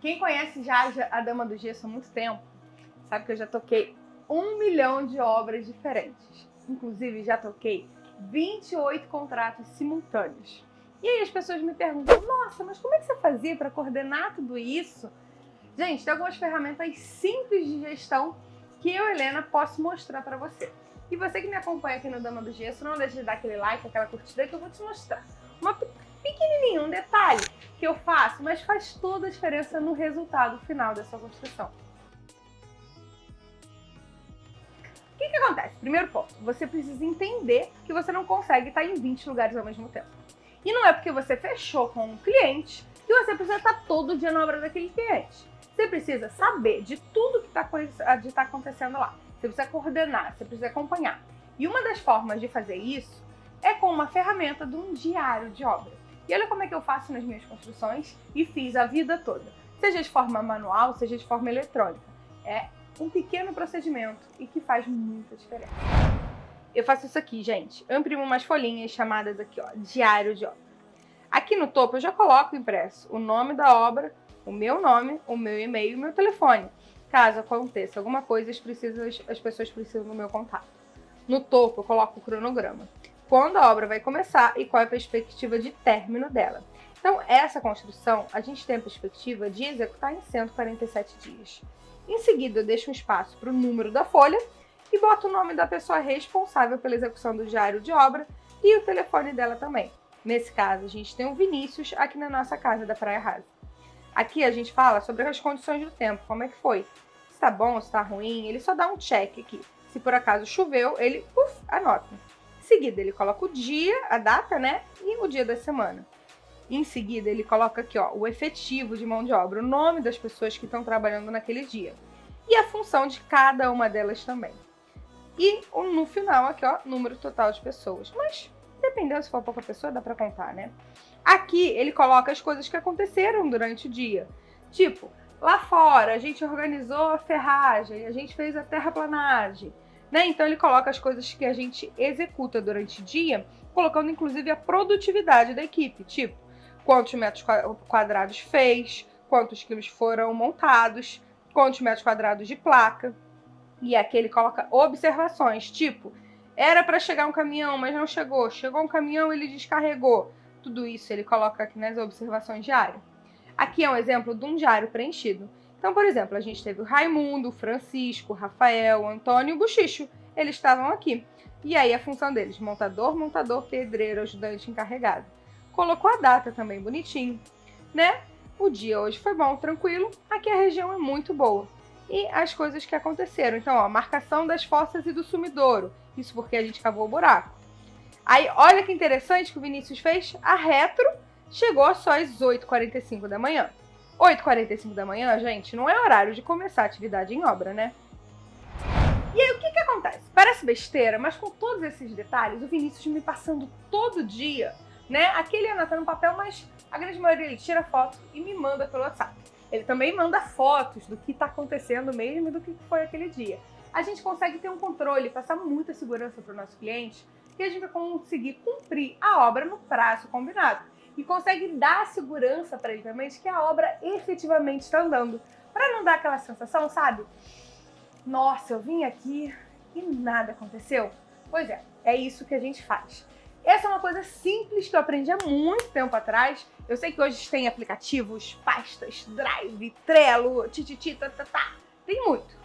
Quem conhece já a Dama do Gesso há muito tempo, sabe que eu já toquei um milhão de obras diferentes. Inclusive, já toquei 28 contratos simultâneos. E aí as pessoas me perguntam, nossa, mas como é que você fazia para coordenar tudo isso? Gente, tem algumas ferramentas simples de gestão que eu, Helena, posso mostrar para você. E você que me acompanha aqui no Dama do Gesso, não deixe de dar aquele like, aquela curtida que eu vou te mostrar. Uma pequenininho, um detalhe que eu faço, mas faz toda a diferença no resultado final da sua construção. O que, que acontece? Primeiro ponto, você precisa entender que você não consegue estar em 20 lugares ao mesmo tempo. E não é porque você fechou com um cliente que você precisa estar todo dia na obra daquele cliente. Você precisa saber de tudo que está tá acontecendo lá. Você precisa coordenar, você precisa acompanhar. E uma das formas de fazer isso é com uma ferramenta de um diário de obra. E olha como é que eu faço nas minhas construções e fiz a vida toda. Seja de forma manual, seja de forma eletrônica. É um pequeno procedimento e que faz muita diferença. Eu faço isso aqui, gente. Eu imprimo umas folhinhas chamadas aqui, ó, diário de obra. Aqui no topo eu já coloco impresso o nome da obra, o meu nome, o meu e-mail e o meu telefone. Caso aconteça alguma coisa, as, precisam, as pessoas precisam do meu contato. No topo eu coloco o cronograma quando a obra vai começar e qual é a perspectiva de término dela. Então, essa construção, a gente tem a perspectiva de executar em 147 dias. Em seguida, eu deixo um espaço para o número da folha e boto o nome da pessoa responsável pela execução do diário de obra e o telefone dela também. Nesse caso, a gente tem o Vinícius aqui na nossa casa da Praia Rasa. Aqui a gente fala sobre as condições do tempo, como é que foi. Se está bom, se está ruim, ele só dá um check aqui. Se por acaso choveu, ele uf, anota seguida, ele coloca o dia, a data, né? E o dia da semana. Em seguida, ele coloca aqui, ó, o efetivo de mão de obra, o nome das pessoas que estão trabalhando naquele dia. E a função de cada uma delas também. E no final aqui, ó, número total de pessoas. Mas, dependendo se for pouca pessoa, dá pra contar, né? Aqui, ele coloca as coisas que aconteceram durante o dia. Tipo, lá fora, a gente organizou a ferragem, a gente fez a terraplanagem, né? Então ele coloca as coisas que a gente executa durante o dia, colocando inclusive a produtividade da equipe, tipo quantos metros quadrados fez, quantos quilos foram montados, quantos metros quadrados de placa. E aqui ele coloca observações, tipo, era para chegar um caminhão, mas não chegou. Chegou um caminhão, ele descarregou. Tudo isso ele coloca aqui nas observações diárias. Aqui é um exemplo de um diário preenchido. Então, por exemplo, a gente teve o Raimundo, o Francisco, o Rafael, o Antônio e o Buchicho. Eles estavam aqui. E aí a função deles, montador, montador, pedreiro, ajudante encarregado. Colocou a data também bonitinho, né? O dia hoje foi bom, tranquilo. Aqui a região é muito boa. E as coisas que aconteceram. Então, ó, marcação das fossas e do sumidouro. Isso porque a gente cavou o buraco. Aí, olha que interessante que o Vinícius fez. A retro chegou só às 8h45 da manhã. 8h45 da manhã, gente, não é horário de começar a atividade em obra, né? E aí, o que que acontece? Parece besteira, mas com todos esses detalhes, o Vinícius me passando todo dia, né? Aqui ele anota no papel, mas a grande maioria ele tira foto e me manda pelo WhatsApp. Ele também manda fotos do que está acontecendo mesmo e do que foi aquele dia. A gente consegue ter um controle, passar muita segurança para o nosso cliente e a gente vai conseguir cumprir a obra no prazo combinado e consegue dar segurança para ele também de que a obra efetivamente está andando. Para não dar aquela sensação, sabe? Nossa, eu vim aqui e nada aconteceu. Pois é, é isso que a gente faz. Essa é uma coisa simples que eu aprendi há muito tempo atrás. Eu sei que hoje tem aplicativos, pastas, Drive, Trello, tititi, tá, tá, tá. Tem muito.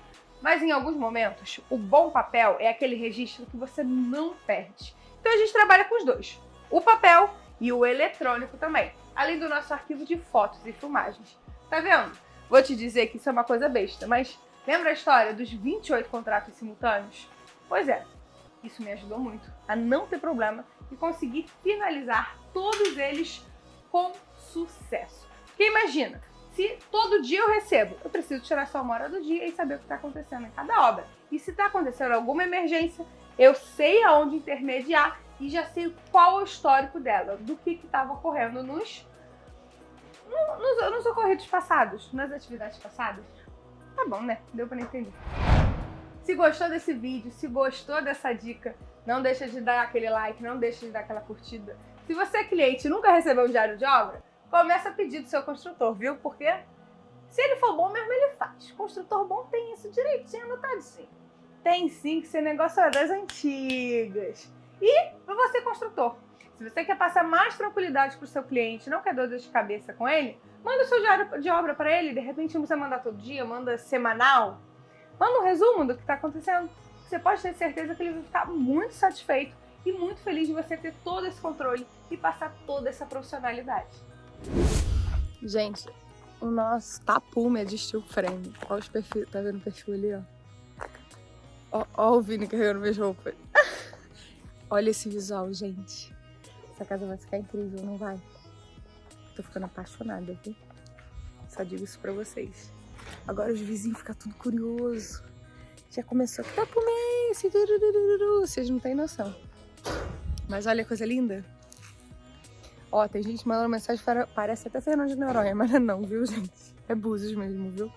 Mas em alguns momentos, o bom papel é aquele registro que você não perde. Então a gente trabalha com os dois. O papel e o eletrônico também, além do nosso arquivo de fotos e filmagens. Tá vendo? Vou te dizer que isso é uma coisa besta, mas lembra a história dos 28 contratos simultâneos? Pois é, isso me ajudou muito a não ter problema e conseguir finalizar todos eles com sucesso. Porque imagina, se todo dia eu recebo, eu preciso tirar só uma hora do dia e saber o que está acontecendo em cada obra. E se está acontecendo alguma emergência, eu sei aonde intermediar e já sei qual é o histórico dela, do que estava ocorrendo nos, nos, nos ocorridos passados, nas atividades passadas. Tá bom, né? Deu para entender. Se gostou desse vídeo, se gostou dessa dica, não deixa de dar aquele like, não deixa de dar aquela curtida. Se você é cliente e nunca recebeu um diário de obra, começa a pedir do seu construtor, viu? Porque Se ele for bom mesmo, ele faz. Construtor bom tem isso direitinho anotadinho. Tem sim, que esse negócio é das antigas. E para você, construtor, se você quer passar mais tranquilidade para o seu cliente, não quer dor de cabeça com ele, manda o seu diário de obra para ele. De repente, não precisa mandar todo dia, manda semanal. Manda um resumo do que está acontecendo. Você pode ter certeza que ele vai ficar muito satisfeito e muito feliz de você ter todo esse controle e passar toda essa profissionalidade. Gente, o nosso tapume é de steel frame. Olha os perfis, tá vendo o perfil ali, ó? Ó, ó o Vini carregando minhas roupas. Olha esse visual, gente. Essa casa vai ficar incrível, não vai? Tô ficando apaixonada, viu? Só digo isso pra vocês. Agora os vizinhos ficam tudo curioso. Já começou. Tapume é esse? Vocês não têm noção. Mas olha a coisa linda. Ó, tem gente mandando mensagem. Parece até Fernando de Noronha, mas não, viu, gente? É Búzios mesmo, viu?